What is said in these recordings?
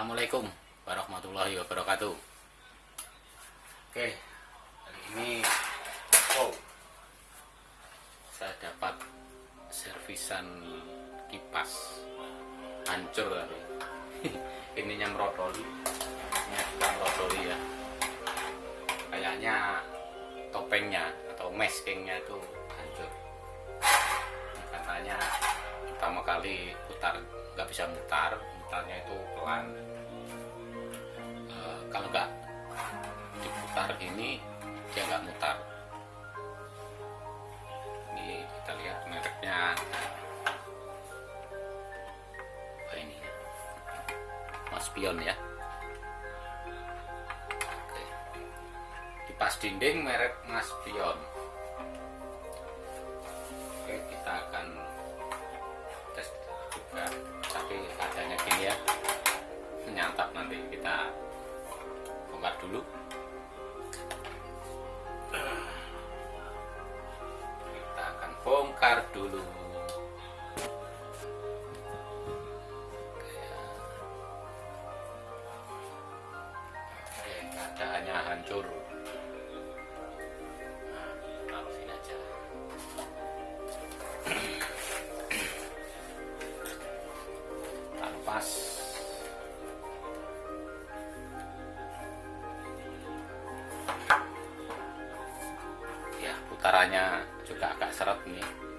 Assalamualaikum warahmatullahi wabarakatuh. Oke, hari ini, wow, saya dapat servisan kipas hancur tapi ininya merotoli, ini juga merotoli ya. Kayaknya topengnya atau maskingnya itu hancur. Katanya pertama kali putar nggak bisa mutar mutarnya itu pelan. Eh, kalau nggak diputar ini dia nggak mutar. Ini kita lihat mereknya. Apa ini? Mas Pion ya. Oke. kipas dinding merek Mas Pion bongkar dulu. Keadaannya hancur. Nah, aja. Ya putarannya juga agak seret nih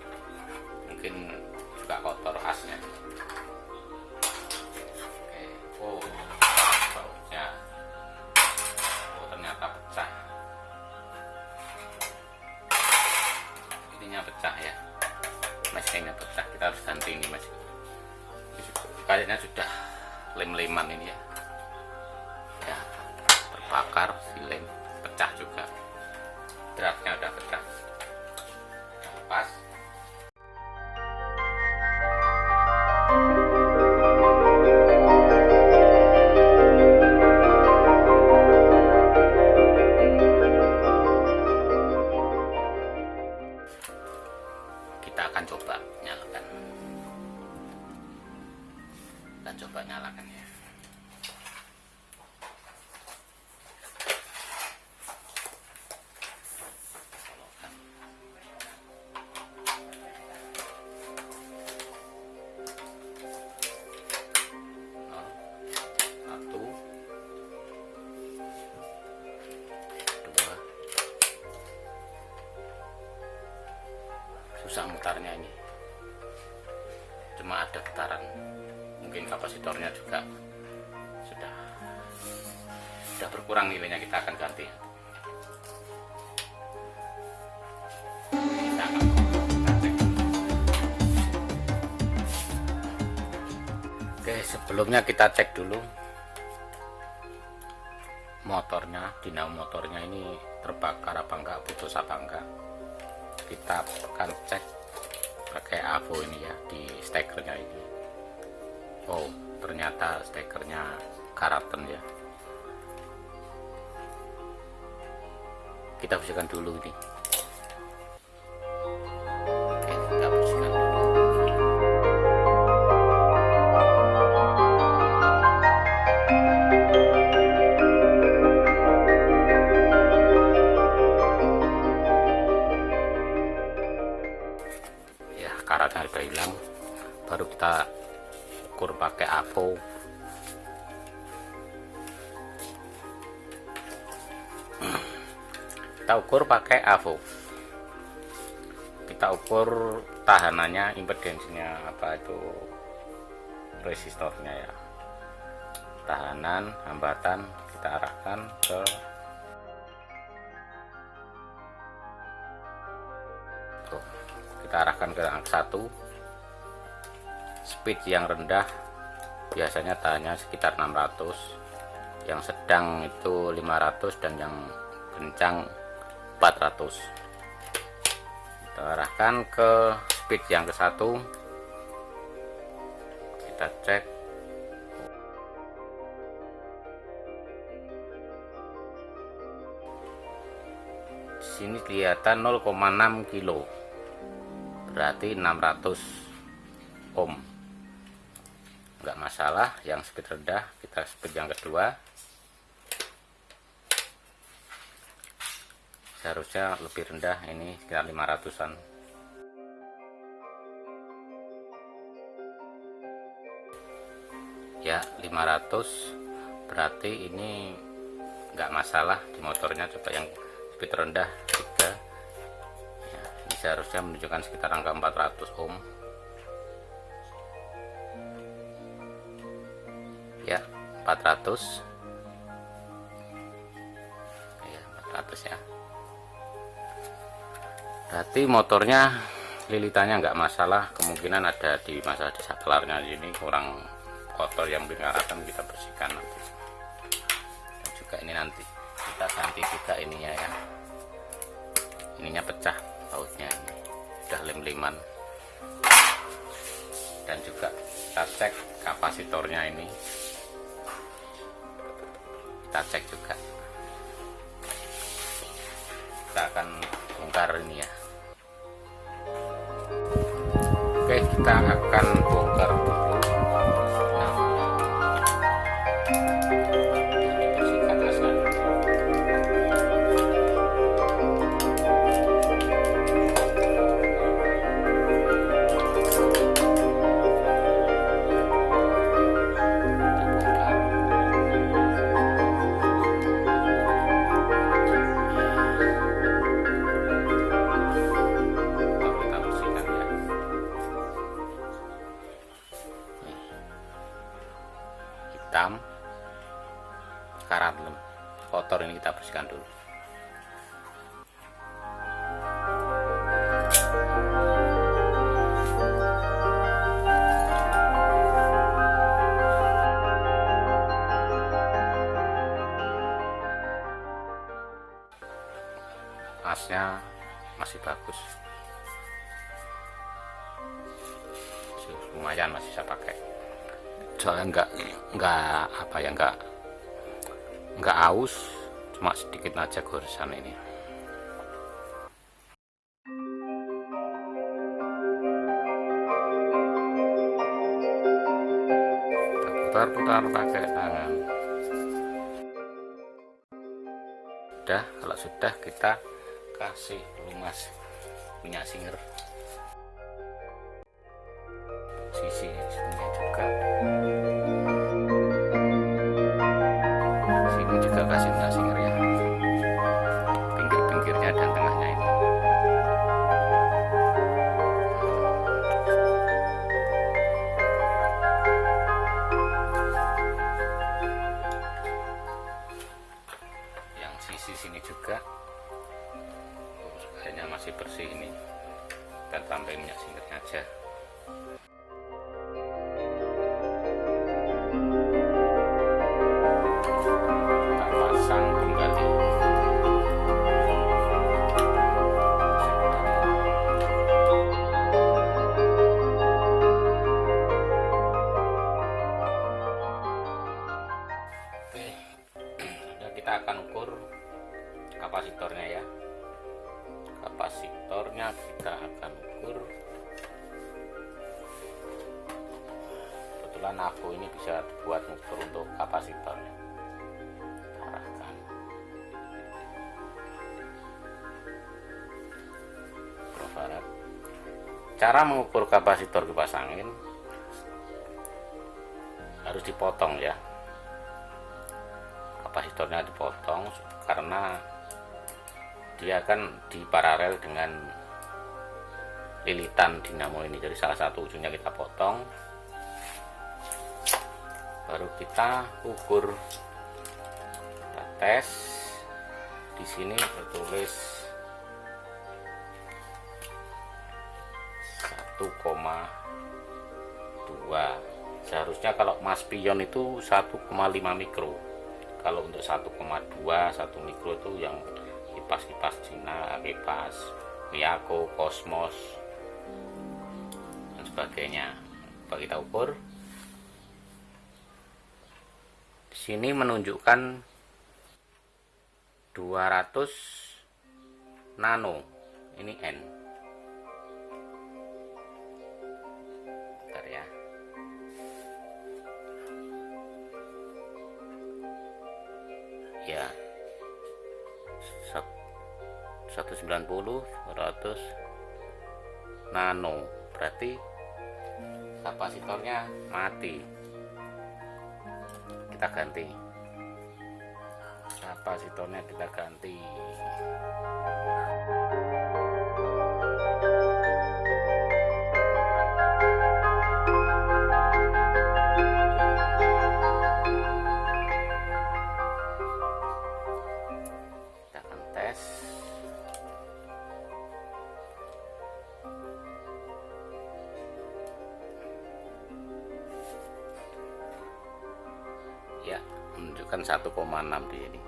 mungkin juga kotor asnya. Oke. Oh oh ternyata pecah. Ininya pecah ya. Mesinnya pecah. Kita harus ganti ini mas. Kayaknya sudah lem-leman ini ya. Ya terbakar si lem pecah juga. Dratnya udah pecah kita berkurang nilainya kita akan ganti. Oke sebelumnya kita cek dulu motornya dinamo motornya ini terbakar apa enggak putus apa enggak. Kita akan cek pakai avo ini ya di stekernya ini. Oh ternyata stekernya karaten ya kita bersihkan dulu ini. Oke kita bersihkan dulu. Ya karatnya udah hilang. Baru kita ukur pakai avo kita ukur pakai avo kita ukur tahanannya impedensinya apa itu resistornya ya. Tahanan hambatan kita arahkan ke Tuh, kita arahkan ke angka 1 speed yang rendah biasanya tahannya sekitar 600 yang sedang itu 500 dan yang kencang 400 kita arahkan ke speed yang ke satu. Kita cek. Sini kelihatan 0,6 kilo. Berarti 600 ohm. Enggak masalah yang speed rendah kita speed yang kedua seharusnya lebih rendah ini sekitar 500an ya 500 berarti ini enggak masalah di motornya coba yang speed rendah 3 ya, ini seharusnya menunjukkan sekitar angka 400 ohm ya 400 berarti motornya lilitannya nggak masalah kemungkinan ada di masa di saklarnya ini kurang kotor yang akan kita bersihkan nanti. Dan juga ini nanti kita ganti juga ininya ya. Ininya pecah bautnya ini sudah lem-leman dan juga kita cek kapasitornya ini. Kita cek juga. Kita akan bongkar ini ya oke kita akan bongkar hitam karat kotor ini kita bersihkan dulu cuma sedikit aja goresan ini. Putar-putar pakai tangan. Udah kalau sudah kita kasih lumas minyak singer kita akan ukur. Kebetulan aku ini bisa buat ukur untuk kapasitornya arahkan. Mikrofarad. cara mengukur kapasitor kipas angin harus dipotong ya. Kapasitornya dipotong karena dia akan diparalel dengan lilitan dinamo ini jadi salah satu ujungnya kita potong. Baru kita ukur kita tes. Di sini tertulis 1,2 seharusnya kalau mas pion itu 1,5 mikro. Kalau untuk 1,2 1 mikro itu yang kipas-kipas Cina kipas Miyako Cosmos sebagainya. Coba kita ukur di sini menunjukkan 200 nano. Ini N. Bentar ya. Ya. 190 200 nano. Berarti kapasitornya mati. Kita ganti. Kapasitornya kita ganti menunjukkan 1,6 di sini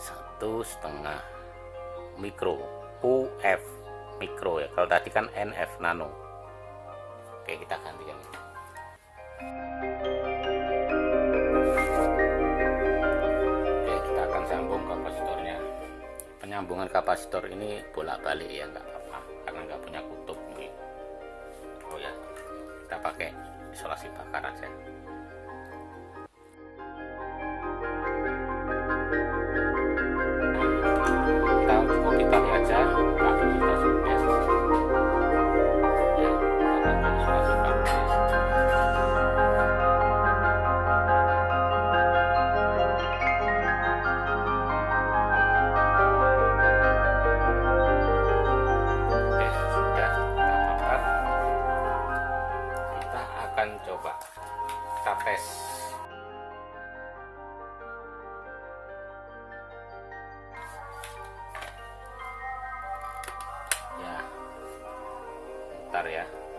satu setengah mikro UF mikro ya. Kalau tadi kan NF nano. Oke kita ganti yang ini. Oke kita akan sambung kapasitornya. Penyambungan kapasitor ini bolak-balik ya nggak apa-apa. Karena nggak punya kutub mungkin oh ya kita pakai isolasi bakar aja bentar ya.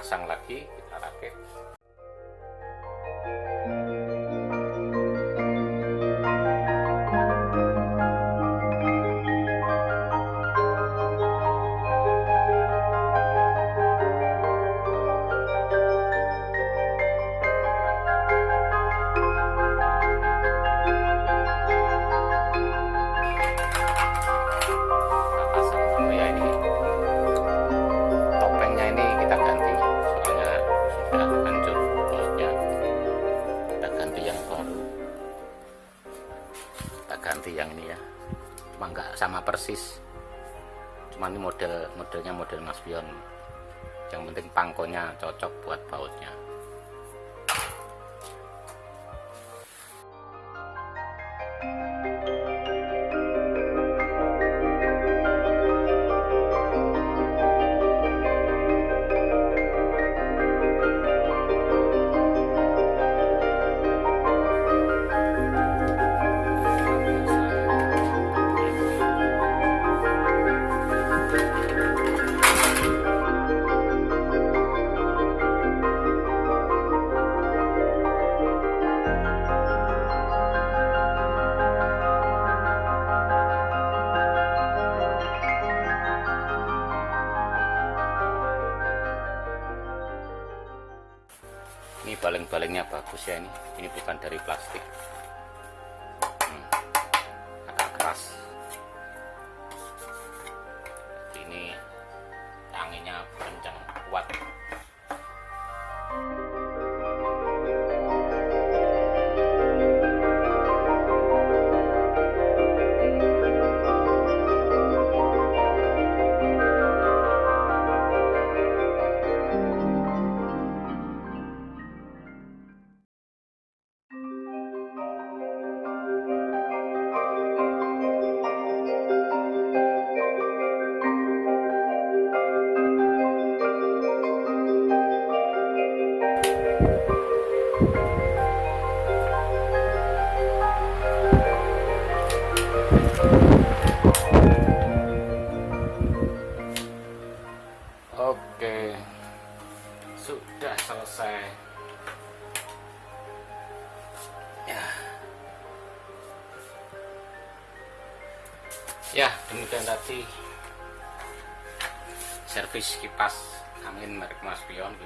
Pasang lagi kita rakit sama persis. Cuma ini model modelnya model Mas Bion yang penting pangkonya cocok buat bautnya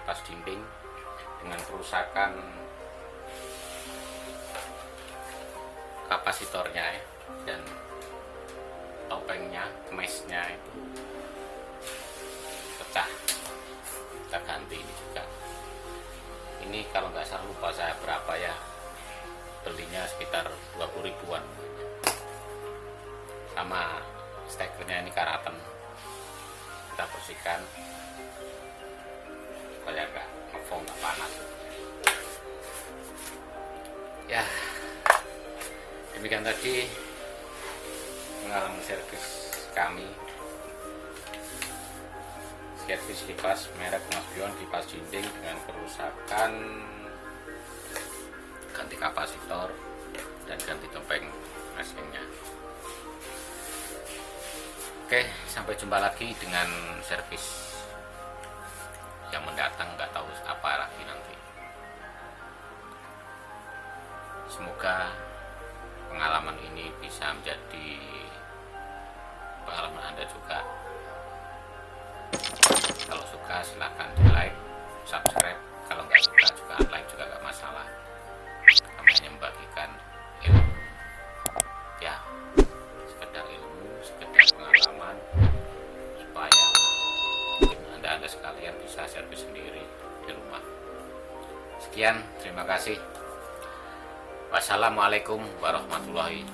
kipas dinding dengan kerusakan kapasitornya ya dan topengnya mesnya itu pecah. Kita ganti ini juga. Ini kalau nggak salah lupa saya berapa ya belinya sekitar 20 ribuan. Sama stekernya ini karatan kita bersihkan supaya nggak ngefong nggak panas. Ya demikian tadi pengalaman servis kami. Servis kipas merek Mas Bion kipas dinding dengan kerusakan ganti kapasitor dan ganti topeng mesinnya. Oke sampai jumpa lagi dengan servis wassalamualaikum warahmatullahi